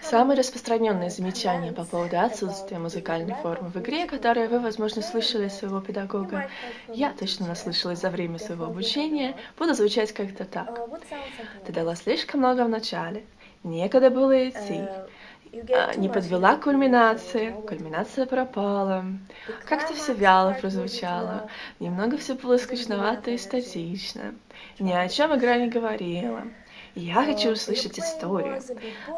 Самые распространенные замечания по поводу отсутствия музыкальной формы в игре, которые вы, возможно, слышали от своего педагога, я точно наслышалась за время своего обучения, будут звучать как-то так. Ты дала слишком много в начале, некогда было идти, а, не подвела кульминации, кульминация пропала, как-то все вяло прозвучало, немного все было скучновато и статично, ни о чем игра не говорила. Я хочу услышать историю.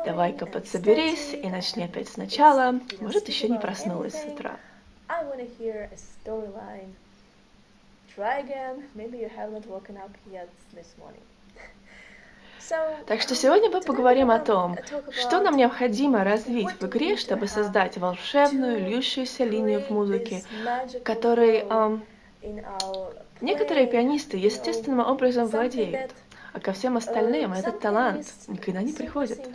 Давай-ка подсоберись и начни опять сначала. Может, еще не проснулась с утра. Так что сегодня мы поговорим о том, что нам необходимо развить в игре, чтобы создать волшебную, льющуюся линию в музыке, которой эм, некоторые пианисты естественным образом владеют а ко всем остальным этот талант никогда не приходит.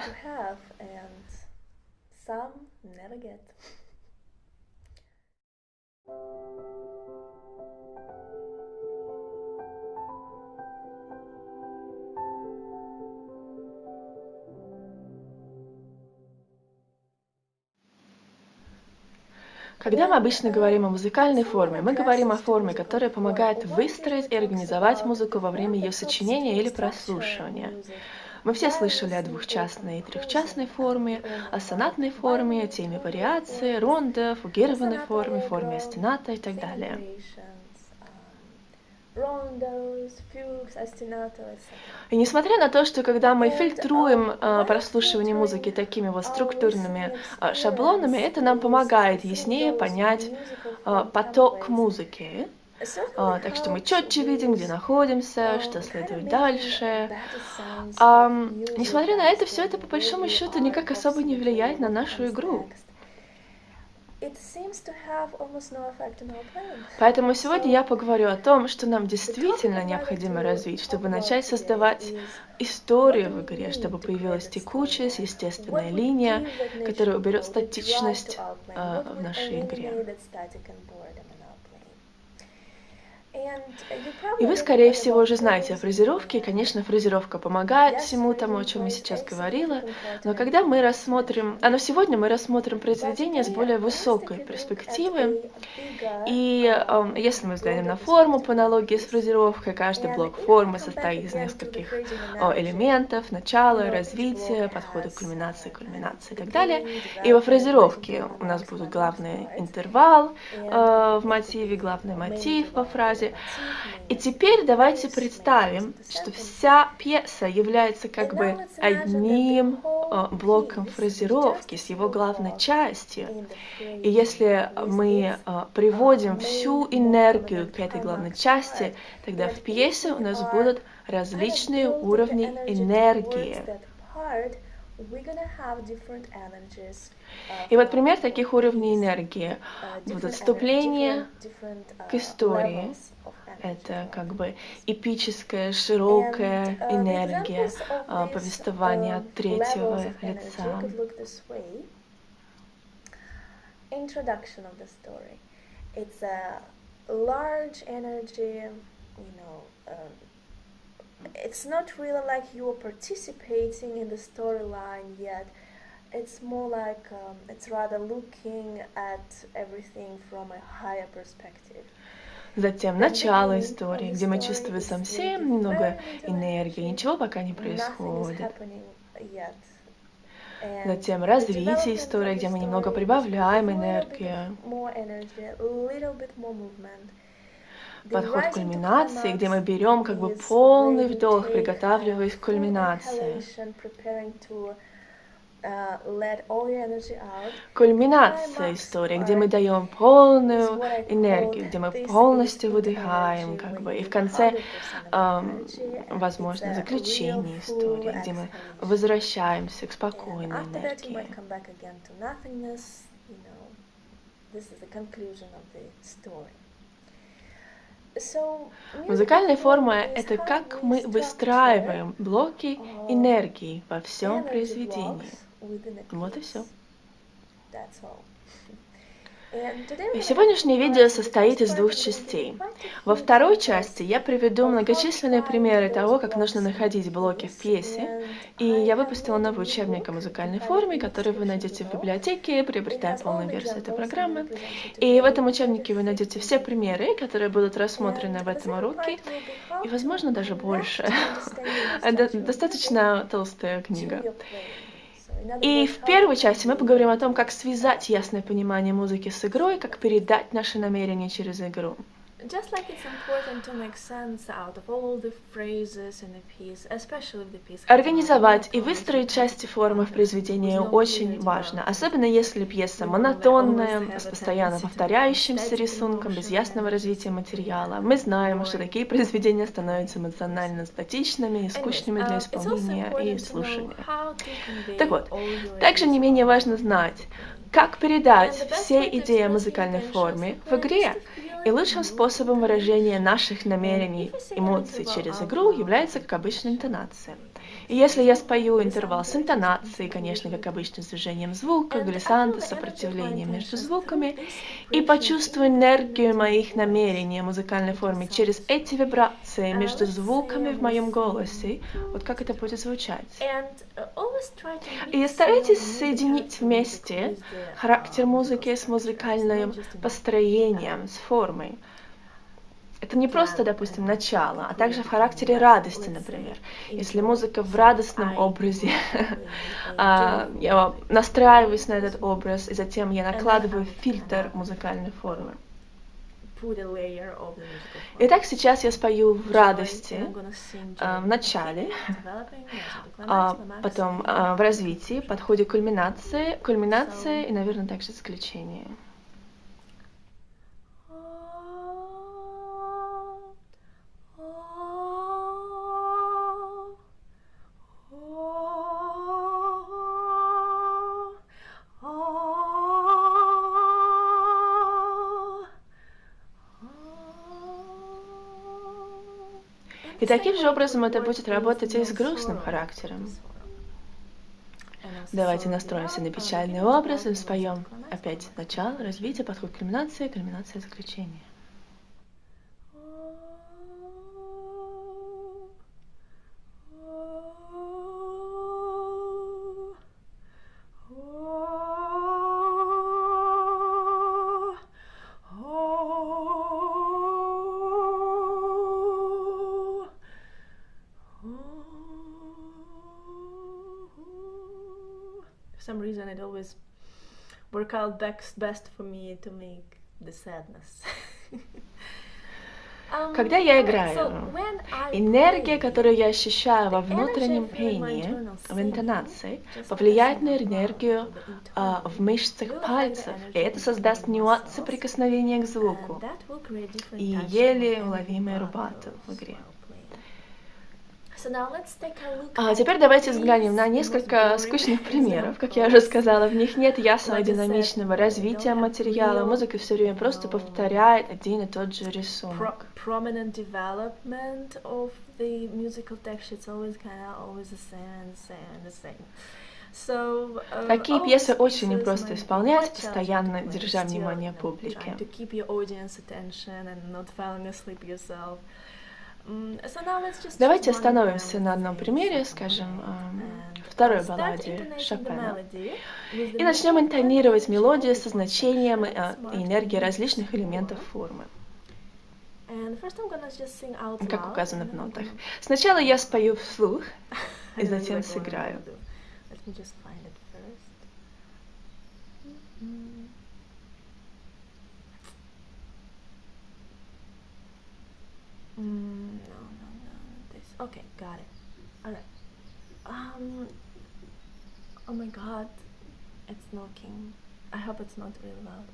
Когда мы обычно говорим о музыкальной форме, мы говорим о форме, которая помогает выстроить и организовать музыку во время ее сочинения или прослушивания. Мы все слышали о двухчастной и трехчастной форме, о сонатной форме, теме вариации, рондо, фугированной форме, форме остената и так далее. И несмотря на то, что когда мы фильтруем э, прослушивание музыки такими вот структурными э, шаблонами, это нам помогает яснее понять э, поток музыки. А, так что мы четче видим, где находимся, что следует дальше. А, несмотря на это, все это по большому счету никак особо не влияет на нашу игру. Поэтому сегодня я поговорю о том, что нам действительно необходимо развить, чтобы начать создавать историю в игре, чтобы появилась текучесть, естественная линия, которая уберет статичность э, в нашей игре. И вы, скорее всего, уже знаете о фразировке. конечно, фразировка помогает всему тому, о чем я сейчас говорила. Но когда мы рассмотрим... А, но сегодня мы рассмотрим произведение с более высокой перспективы. И э, если мы взглянем на форму по аналогии с фразировкой, каждый блок формы состоит из нескольких э, элементов, начала, развития, подхода к кульминации, кульминации и так далее. И во фразировке у нас будет главный интервал э, в мотиве, главный мотив во фразе, и теперь давайте представим, что вся пьеса является как бы одним э, блоком фразировки с его главной частью. И если мы э, приводим всю энергию к этой главной части, тогда в пьесе у нас будут различные уровни энергии. И вот пример таких уровней энергии будут вступление к истории, это как бы эпическая, широкая энергия а, повествования от третьего лица. Introduction of the story. It's a large energy, you know, um, it's not really like you are participating in the storyline yet. It's more like um, it's rather looking at everything from a higher perspective. Затем начало истории, где мы чувствуем совсем немного энергии, ничего пока не происходит. Затем развитие истории, где мы немного прибавляем энергию. Подход к кульминации, где мы берем как бы полный вдох, приготавливаясь к кульминации. Кульминация истории, где мы даем полную энергию, где мы полностью выдыхаем, как бы, и в конце, эм, возможно, заключение истории, где мы возвращаемся к спокойной энергии. Музыкальная форма — это как мы выстраиваем блоки энергии во всем произведении. Вот и все. Сегодняшнее видео состоит из двух частей. Во второй части я приведу многочисленные примеры того, как нужно находить блоки в пьесе, и я выпустила новый учебник о музыкальной форме, который вы найдете в библиотеке, приобретая полную версию этой программы. И в этом учебнике вы найдете все примеры, которые будут рассмотрены в этом уроке, и, возможно, даже больше. Достаточно толстая книга. И в первой части мы поговорим о том, как связать ясное понимание музыки с игрой, как передать наши намерения через игру. Just like it's important to make sense out of all the phrases in a piece, especially if the piece Организовать и выстроить части формы в произведении очень важно, особенно если пьеса монотонная, с постоянно повторяющимся рисунком, без ясного развития материала. Мы знаем, что такие произведения становятся эмоционально статичными и скучными для uh, исполнения и слушания. Так вот, также не менее важно знать, как передать все идеи музыкальной форме в игре. И лучшим способом выражения наших намерений, эмоций через игру является, как обычно, интонация. И если я спою интервал с интонацией, конечно, как обычно, с движением звука, глиссанта, сопротивлением между звуками, и почувствую энергию моих намерений музыкальной форме через эти вибрации между звуками в моем голосе, вот как это будет звучать. И старайтесь соединить вместе характер музыки с музыкальным построением, с формой. Это не просто, допустим, начало, а также в характере радости, например. Если музыка в радостном образе, а, я настраиваюсь на этот образ, и затем я накладываю фильтр музыкальной формы. Итак, сейчас я спою в радости в начале, а потом в развитии, подходе к кульминации, кульминации и, наверное, также заключение. И таким же образом это будет работать и с грустным характером. Давайте настроимся на печальный образ и споем опять начало, развитие, подход к кульминации, кульминация, заключение. Reason it always work out best, best for me to make the sadness. Um, Когда я играю, энергия, которую я ощущаю во внутреннем пении, в интонации, повлияет на энергию а, в мышцах пальцев, и это создаст нюансы прикосновения к звуку и еле уловимые рубаты в игре. А теперь давайте взглянем на несколько скучных примеров. Как я уже сказала, в них нет ясного динамичного развития материала. Музыка все время просто повторяет один и тот же рисунок. Такие пьесы очень непросто исполнять, постоянно держа внимание публики. Давайте остановимся на одном примере, скажем, второй балладе Шопена, и начнем интонировать мелодию со значением и энергией различных элементов формы. Как указано в нотах. Сначала я спою вслух, и затем сыграю. Mm, no, no, no. This. Okay, got it. Alright. Um. Oh my god. It's knocking. I hope it's not really loud.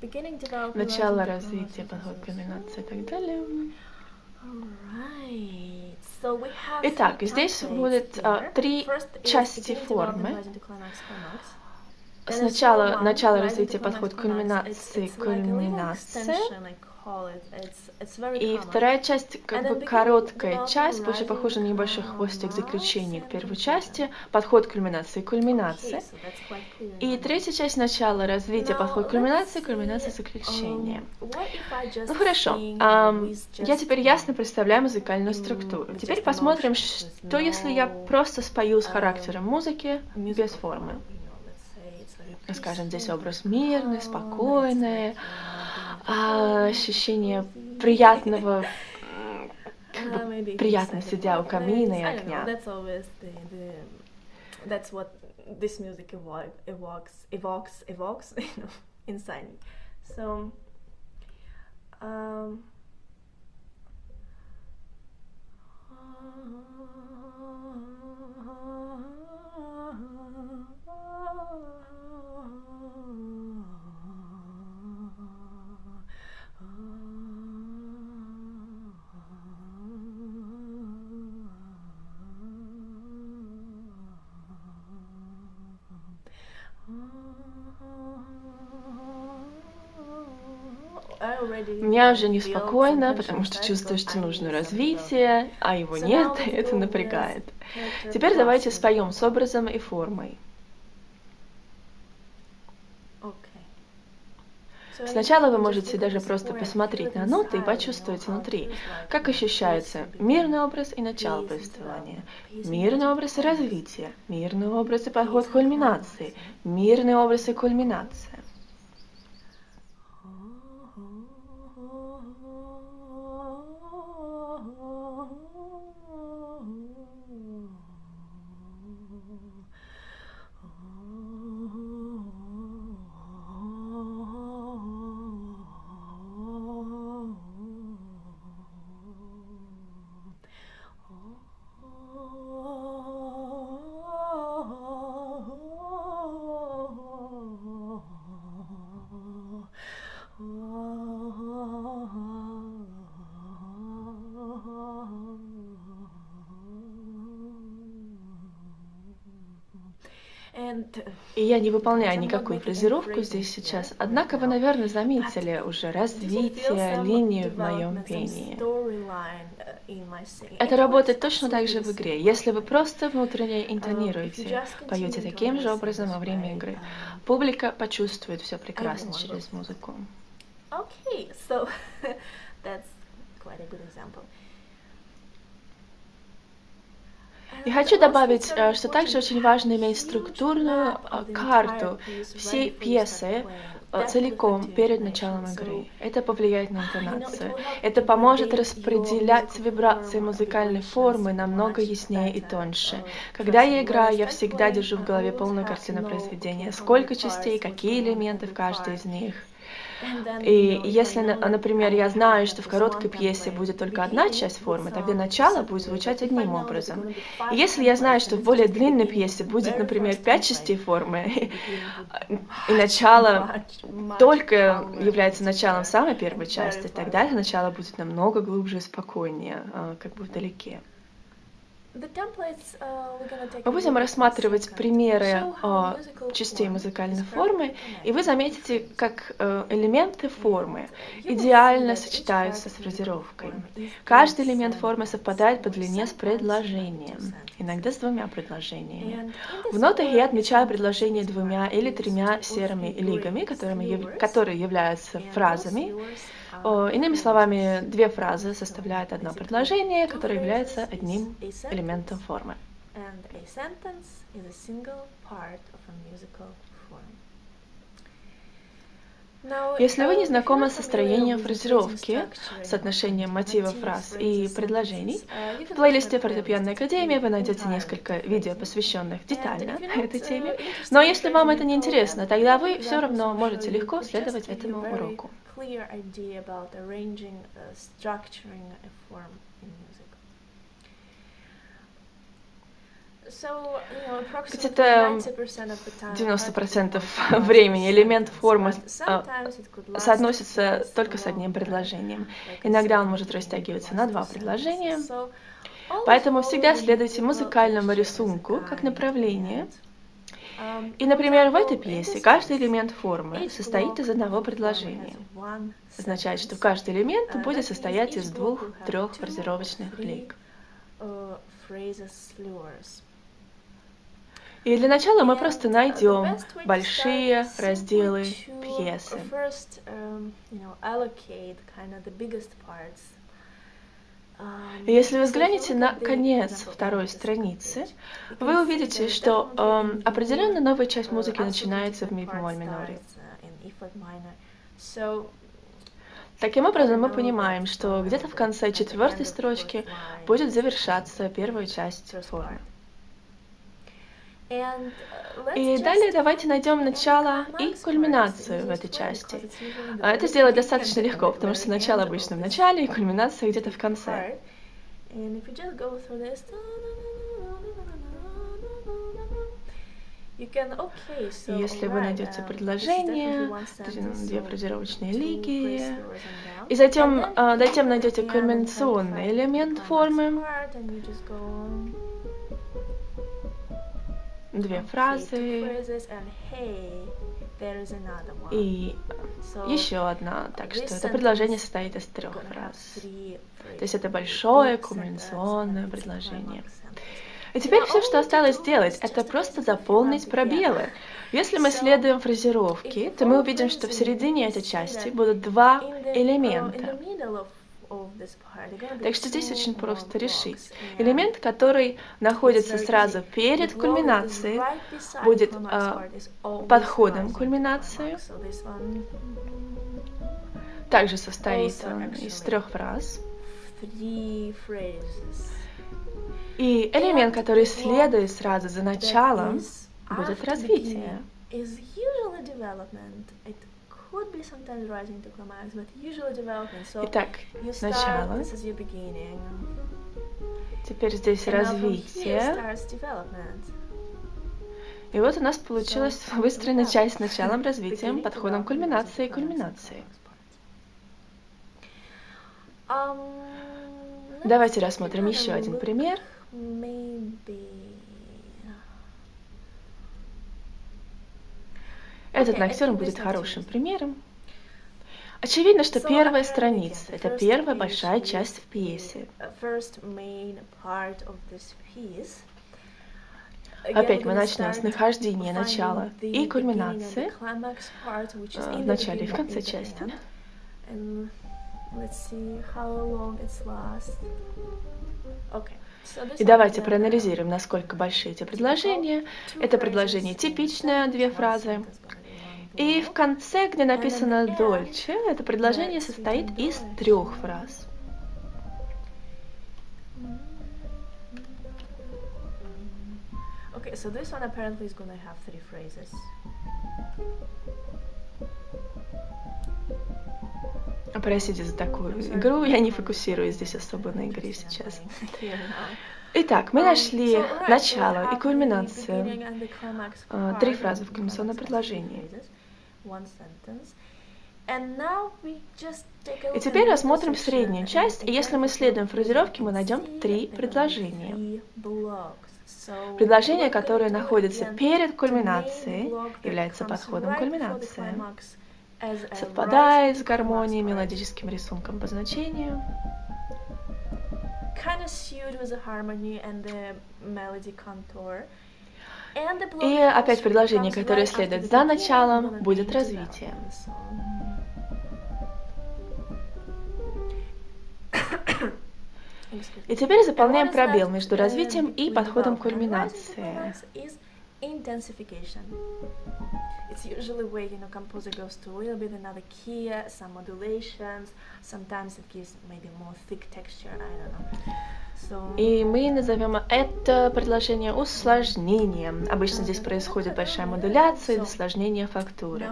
Beginning development. Начало развития, подход комбинации и так далее. Итак, здесь будет а, три части формы. Сначала начало развития, подход кульминации, кульминация, И вторая часть, как бы короткая часть, больше похожа на небольшой хвостик заключения к первой части, подход к кульминации, кульминация. И третья часть начала развития, подход к кульминации, кульминация, заключения. Um, ну хорошо, я теперь ясно представляю музыкальную структуру. Теперь посмотрим, что если я просто спою с характером музыки без формы. Скажем, здесь образ мирный, спокойный, а, ощущение приятного, как бы приятно сидя у камина и огня. That's what this music evokes, evokes, evokes, you know, inside me. So, um, Меня уже неспокойно, потому что чувствую, что нужно развитие, а его нет, и это напрягает. Теперь давайте споем с образом и формой. Сначала вы можете даже просто посмотреть на ноты и почувствовать внутри, как ощущается мирный образ и начало повествования, мирный образ и развитие, мирный образ и подход к кульминации, мирный образ и кульминация. И я не выполняю никакую фразировку здесь сейчас. Однако вы, наверное, заметили уже развитие линии в моем пении. Это работает точно так же в игре. Если вы просто внутренне интонируете, поете таким же образом во время игры, публика почувствует все прекрасно через музыку. Okay, so that's quite a good example. И хочу добавить, э, что также очень важно иметь структурную э, карту всей пьесы э, целиком перед началом игры. Это повлияет на интонацию. Это поможет распределять вибрации музыкальной формы намного яснее и тоньше. Когда я играю, я всегда держу в голове полную картину произведения. Сколько частей, какие элементы в каждой из них. И если, например, я знаю, что в короткой пьесе будет только одна часть формы, тогда начало будет звучать одним образом. И если я знаю, что в более длинной пьесе будет, например, пять частей формы, и начало только является началом самой первой части, тогда это начало будет намного глубже и спокойнее, а, как бы вдалеке. Uh, Мы будем рассматривать примеры uh, частей музыкальной формы, и вы заметите, как uh, элементы формы идеально сочетаются с фразировкой. Каждый элемент формы совпадает по длине с предложением, иногда с двумя предложениями. В нотах я отмечаю предложение двумя или тремя серыми лигами, которыми, которые являются фразами, Иными словами, две фразы составляют одно предложение, которое является одним элементом формы. Если вы не знакомы с строением фразировки, соотношением мотивов фраз и предложений, в плейлисте Фортепианной Академии вы найдете несколько видео, посвященных детально этой теме. Но если вам это не интересно, тогда вы все равно можете легко следовать этому уроку. Где-то 90% времени элемент формы а, соотносится только с одним предложением. Иногда он может растягиваться на два предложения. Поэтому всегда следуйте музыкальному рисунку как направление И, например, в этой пьесе каждый элемент формы состоит из одного предложения. Означает, что каждый элемент будет состоять из двух-трех фразировочных лик. И для начала мы просто найдем большие разделы пьесы. Если вы взглянете на конец второй страницы, вы увидите, что э, определенно новая часть музыки начинается в ми бемоль миноре. Таким образом, мы понимаем, что где-то в конце четвертой строчки будет завершаться первая часть формы. Uh, и далее давайте найдем начало и кульминацию в этой части. А это сделать достаточно легко, потому что начало обычно в начале, и кульминация где-то в конце. Если вы найдете um, предложение, две фразировочные лиги, и затем, а, затем найдете кульминационный элемент формы, две фразы и еще одна. Так что это предложение состоит из трех фраз. То есть это большое кумуляционное предложение. И теперь все, что осталось сделать, это просто заполнить пробелы. Если мы следуем фразировке, то мы увидим, что в середине этой части будут два элемента. Так что здесь очень просто решить. Элемент, который находится сразу перед кульминацией, будет э, подходом к кульминации. Также состоит он из трех фраз. И элемент, который следует сразу за началом, будет развитие. Итак, начало. Теперь здесь развитие. И вот у нас получилась выстроена часть с началом, развитием, подходом кульминации и кульминации. Um, Давайте рассмотрим еще один пример. Этот ноктюрн будет хорошим примером. Очевидно, что первая страница – это первая большая часть в пьесе. Опять мы начнем с нахождения начала и кульминации э, в начале и в конце части. И давайте проанализируем, насколько большие эти предложения. Это предложение типичное, две фразы. И в конце, где написано «дольче», это предложение состоит из трех фраз. Okay, so this one apparently is gonna have three phrases. Простите за такую игру, я не фокусируюсь здесь особо на игре сейчас. Итак, мы нашли начало и кульминацию. А, три фразы в кульминационном предложении. И теперь рассмотрим среднюю часть, и если мы следуем фразировке, мы найдем три предложения. Предложение, которое находится перед кульминацией, является подходом к кульминации. Совпадает с гармонией, мелодическим рисунком по значению. И опять предложение, которое следует за началом, будет развитие. И теперь заполняем пробел между развитием и подходом к кульминации. It's usually where you know composer goes to a little bit another key, some modulations. Sometimes it gives maybe more thick texture. I don't know. И мы назовем это предложение усложнением. Обычно здесь происходит большая модуляция или усложнение фактуры.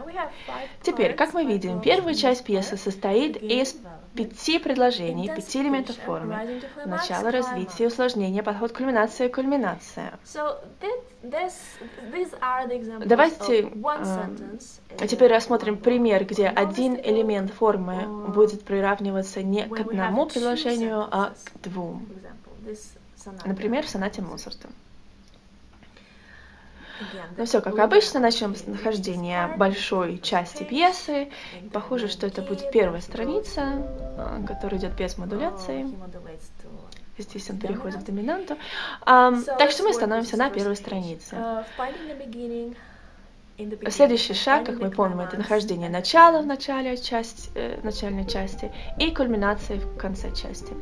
Теперь, как мы видим, первая часть пьесы состоит из пяти предложений, пяти элементов формы. Начало, развитие, усложнение, подход, кульминация, кульминация. Давайте а теперь рассмотрим пример, где один элемент формы будет приравниваться не к одному предложению, а к двум. Например, в сонате Моцарта. Ну все, как обычно, начнем с нахождения большой части пьесы. Похоже, что это будет первая страница, а, которая идет без модуляции. Здесь он переходит в доминанту. Um, так что мы становимся на первой странице. Следующий шаг, как мы помним, это нахождение начала в начале части, э, начальной части и кульминации в конце части.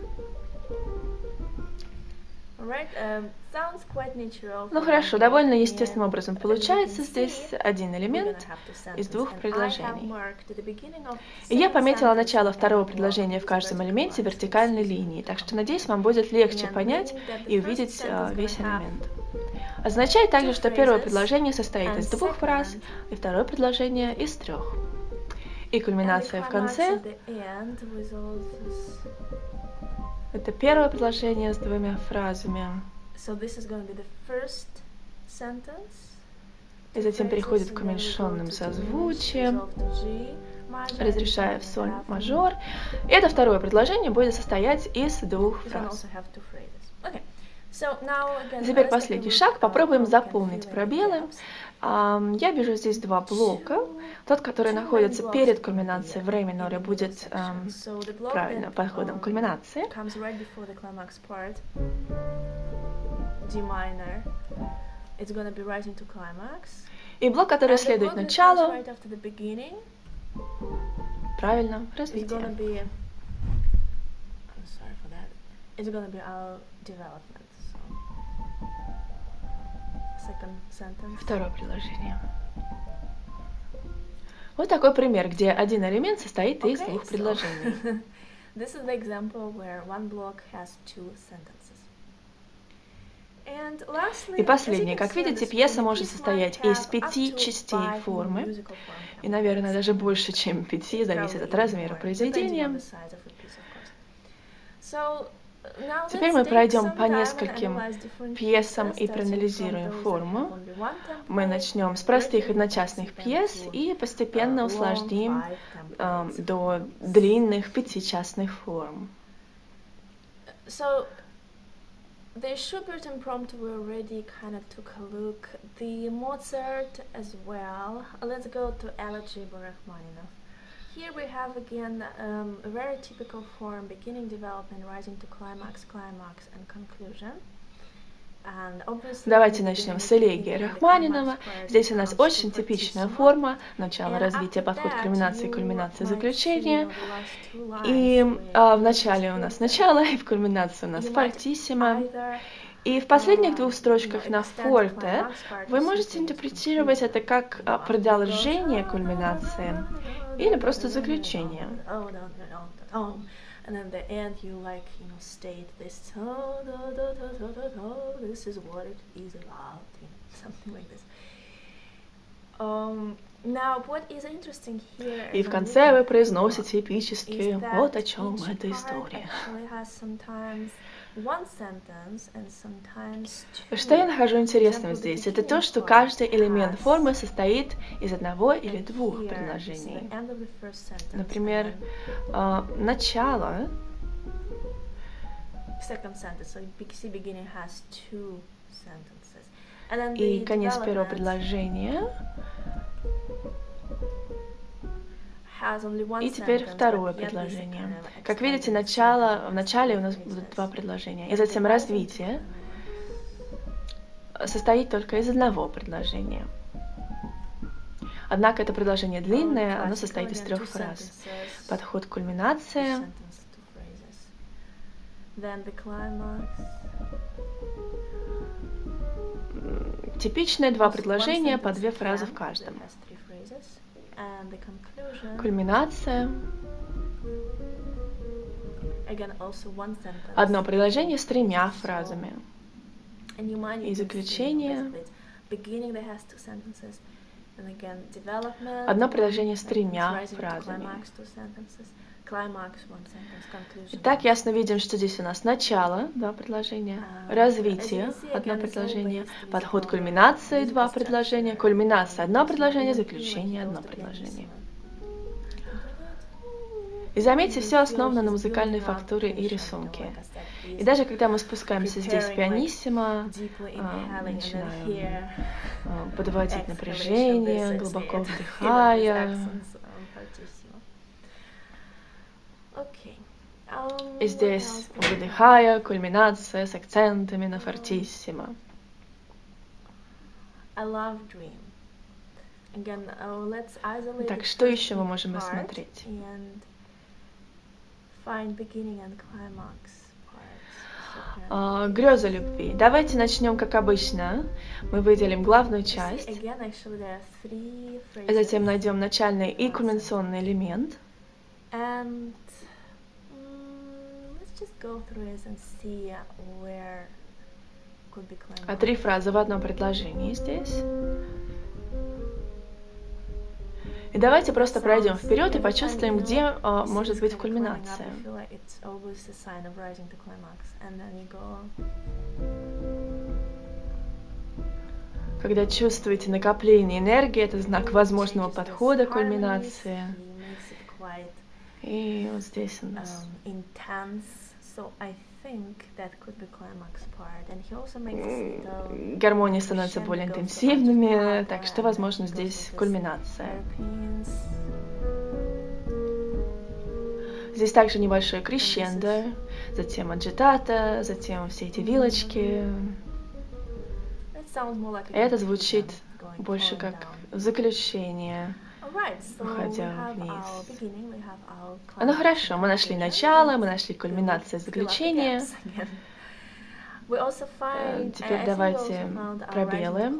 Ну хорошо, довольно естественным образом получается здесь один элемент из двух предложений. И я пометила начало второго предложения в каждом элементе вертикальной линии, так что надеюсь, вам будет легче понять и увидеть uh, весь элемент. Означает также, что первое предложение состоит из двух фраз, и второе предложение из трех. И кульминация в конце это первое предложение с двумя фразами. И затем переходит к уменьшенным созвучиям, разрешая в соль мажор. И это второе предложение будет состоять из двух фраз. Теперь последний шаг. Попробуем заполнить пробелы. Я вижу здесь два блока. Тот, который находится перед кульминацией в ре миноре, будет правильно подходом к кульминации. И блок, который следует началу, правильно, развитие. It's gonna be our development. Второе предложение. Вот такой пример, где один элемент состоит из двух предложений. This is the example where one block has two sentences. И последнее. Как видите, пьеса может состоять из пяти частей формы, и, наверное, даже больше, чем пяти, зависит от размера произведения. Теперь мы пройдем по нескольким пьесам и проанализируем форму. Мы начнем с простых одночасных пьес и постепенно усложним э, до длинных пятичастных форм. The Schubert impromptu we already kind of took a look. The Mozart as well. Let's go to Elegy Rachmaninoff. Here we have again um, a very typical form, beginning development, rising to climax, climax and conclusion. Давайте начнем с элегии Рахманинова. Здесь у нас очень типичная форма, начало развития, подход к кульминации, кульминация, заключение. И а, в начале у нас начало, и в кульминации у нас фортиссимо. И в последних двух строчках на форте вы можете интерпретировать это как а, продолжение кульминации или просто заключение. And then the end you like, you know, state this, oh, do, do, do, do, do, this is what it is about, you know, something like this. Um, now, what is interesting here, И в конце вы произносите эпически, вот о чем эта история. Что я нахожу интересным здесь? Это то, что каждый элемент формы состоит из одного или двух предложений. Например, э, начало. И конец первого предложения и теперь второе предложение. Как видите, начало, в начале у нас будут два предложения, и затем развитие состоит только из одного предложения. Однако это предложение длинное, оно состоит из трех фраз. Подход к кульминации, Типичные два предложения по две фразы в каждом. Кульминация. Одно предложение с тремя фразами. И заключение. Одно предложение с тремя фразами. Итак, ясно видим, что здесь у нас начало, два предложения, uh, развитие, одно предложение, подход к кульминации, два предложения, кульминация, одно предложение, заключение, одно предложение. И заметьте, все основано на музыкальной фактуре и рисунке. И даже когда мы спускаемся здесь в пианиссимо, а, начинаем а, подводить напряжение, глубоко вдыхая, и здесь выдыхая, кульминация с акцентами на фортиссимо. Так, что еще мы можем рассмотреть? Uh, греза любви. Давайте начнем как обычно. Мы выделим главную часть. Затем найдем начальный и кульминационный элемент. And, а три фразы в одном предложении здесь. И давайте просто пройдем вперед и почувствуем, где а, может быть кульминация. Когда чувствуете накопление энергии, это знак возможного подхода к кульминации. И вот здесь у нас Гармонии становятся более интенсивными, так что, возможно, здесь кульминация. Здесь также небольшое крещендо, затем аджитата, затем все эти вилочки. Это звучит больше как заключение уходя вниз. Ну хорошо, мы нашли начало, мы нашли кульминацию заключения. Э, теперь давайте пробелы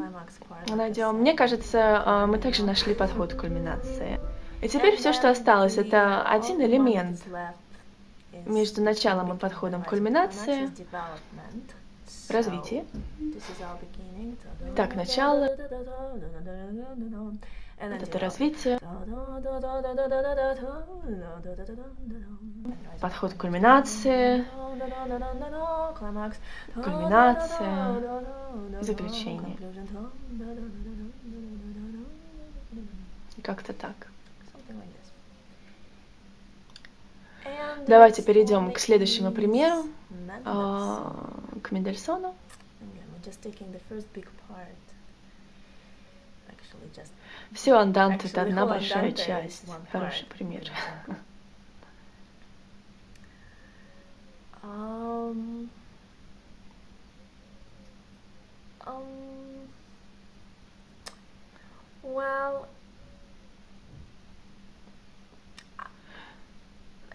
найдем. Мне кажется, а, мы также нашли подход к кульминации. И теперь все, что осталось, это один элемент между началом и подходом к кульминации. Развитие. Так, начало. Это развитие. Подход к кульминации. Кульминация. Заключение. Как-то так. Давайте перейдем к следующему примеру, а, к Мендельсону. Все андант это одна большая часть. Хороший пример. Um, um, well,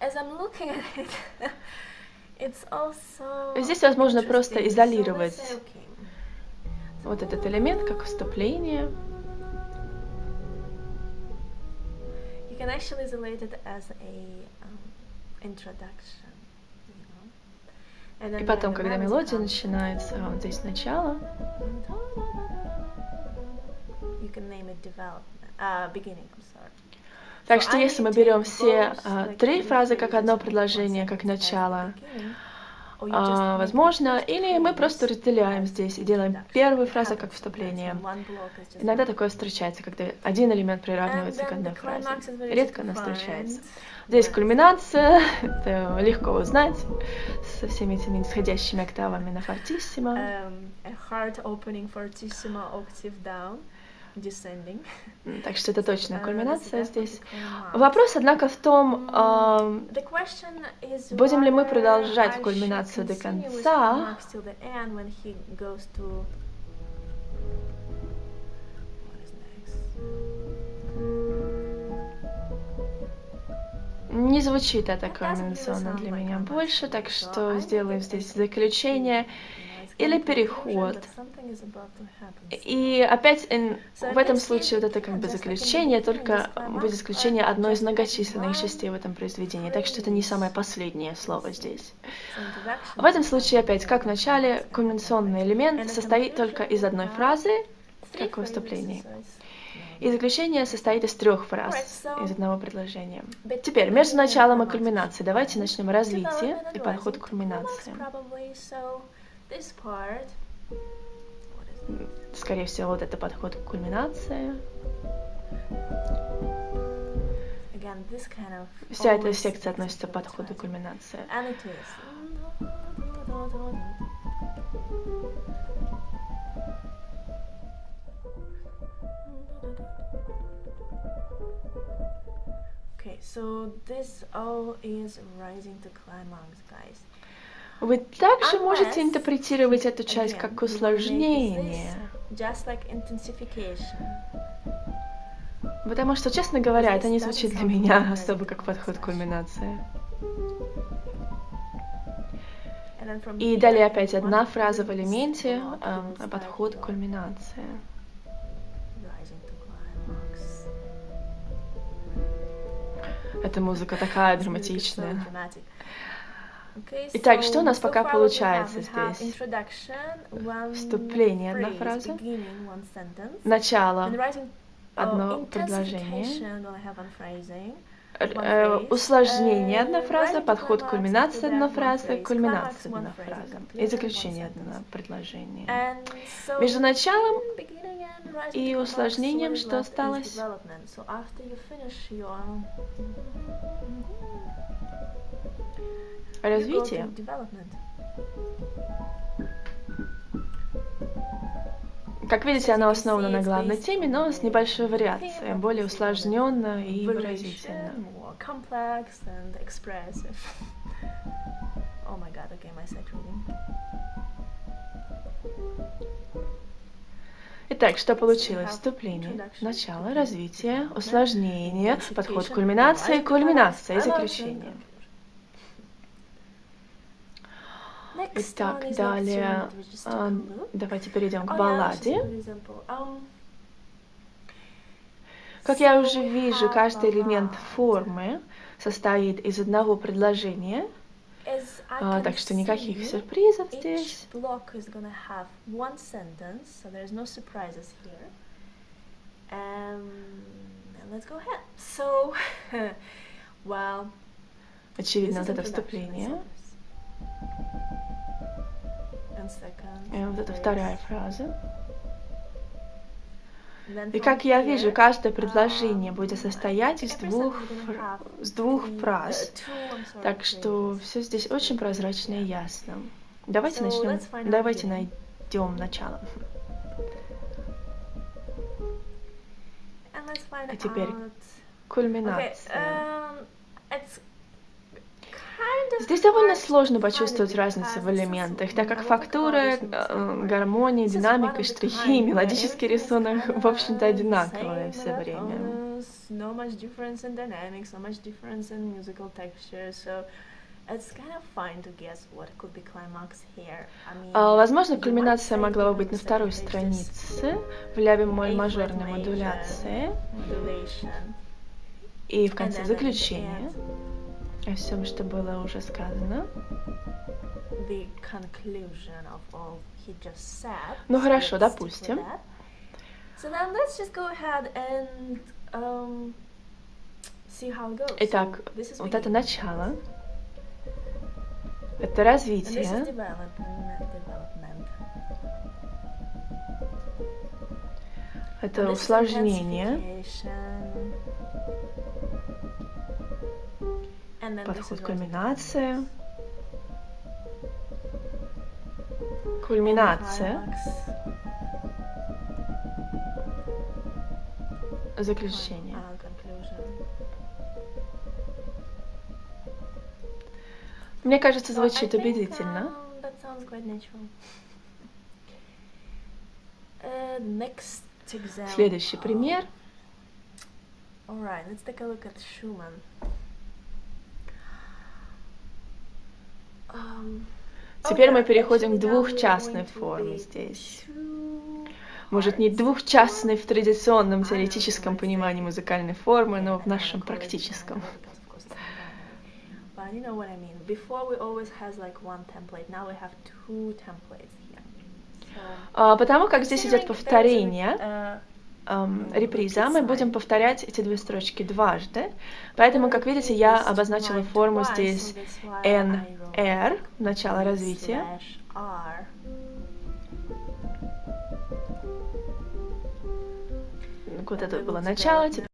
as I'm looking at it, it's also... Здесь возможно просто изолировать вот этот элемент как вступление. You can actually isolate it as a um, introduction. И потом, когда мелодия начинается, вот здесь начало. Uh, так что если мы берем все uh, три фразы как одно предложение, как начало, а, возможно, или мы просто разделяем здесь и делаем первую фразу как вступление. Иногда такое встречается, когда один элемент приравнивается к одной фразе. Редко она встречается. Здесь кульминация, это легко узнать со всеми этими нисходящими октавами на фортиссимо. Um, так что это точная кульминация здесь. Вопрос, однако, в том, э, будем ли мы продолжать кульминацию до конца, Не звучит это кульминационно для меня больше, так что сделаем здесь заключение или переход. И опять в этом случае вот это как бы заключение, только будет исключение одной из многочисленных частей в этом произведении, так что это не самое последнее слово здесь. В этом случае опять, как в начале, кульминационный элемент состоит только из одной фразы, как в выступлении. И заключение состоит из трех фраз, из одного предложения. Теперь, между началом и кульминацией, давайте начнем развитие и подход к кульминации. Скорее всего, вот это подход к кульминации. Вся эта секция относится к подходу кульминации. Okay, so this all is rising to climax, guys. Вы также можете интерпретировать эту часть как усложнение. Потому что, честно говоря, это не звучит для меня особо как подход к кульминации. И далее опять одна фраза в элементе, э, подход к кульминации. Эта музыка такая драматичная. Итак, что у нас пока получается здесь? Вступление, одна фраза. Начало, одно предложение. Э, усложнение одна фраза, подход к кульминации одна фраза, кульминация одна фраза и заключение одно предложение. Между началом и усложнением что осталось? Развитие. Как видите, она основана на главной теме, но с небольшой вариацией, более усложненно и выразительно. Oh. Итак, что получилось? Вступление, начало, развитие, усложнение, подход к кульминации, кульминация и заключение. Итак, далее а, давайте перейдем к балладе. Как я уже вижу, каждый элемент формы состоит из одного предложения, а, так что никаких сюрпризов здесь. Очевидно, вот это вступление. И вот это вторая фраза. И как я вижу, каждое предложение будет состоять из двух, с двух фраз. Так что все здесь очень прозрачно и ясно. Давайте начнем. Давайте найдем начало. А теперь кульминация. Здесь довольно сложно почувствовать разницу в элементах, так как фактура, э, гармония, динамика, штрихи, мелодический рисунок, в общем-то, одинаковые все время. Возможно, кульминация могла бы быть на второй странице в ля бемоль мажорной модуляции. и в конце заключения о всем, что было уже сказано. Ну хорошо, допустим. Итак, вот это начало. Это развитие. Это усложнение. Подход кульминация. Кульминация. Заключение. Мне кажется, звучит убедительно. Следующий пример. Alright, let's take a look at Schumann. Теперь мы переходим к двухчастной форме здесь. Может, не двухчастной в традиционном теоретическом понимании музыкальной формы, но в нашем практическом. А, потому как здесь идет повторение, эм, реприза, мы будем повторять эти две строчки дважды. Поэтому, как видите, я обозначила форму здесь NR, начало развития. Вот это было начало, теперь